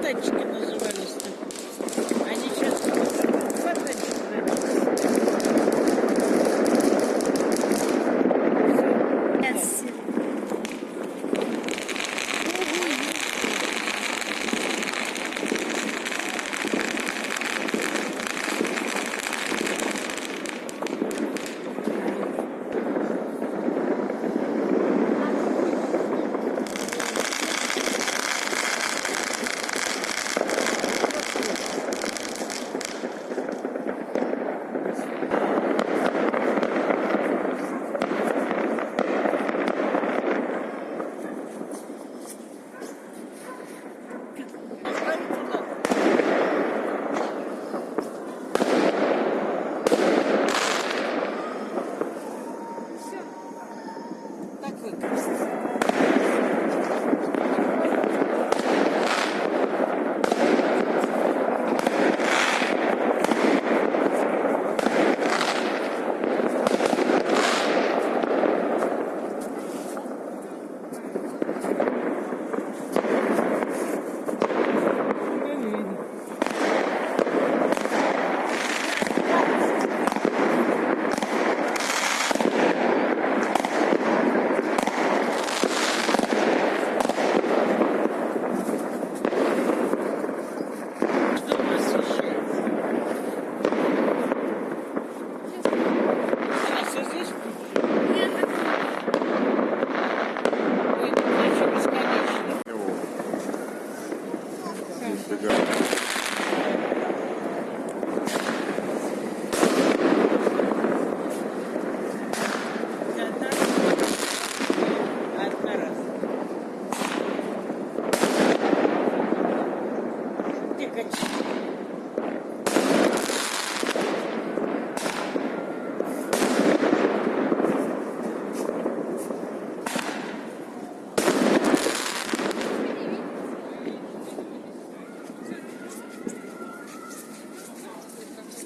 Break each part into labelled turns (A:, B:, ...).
A: Тачки. называются.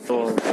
A: So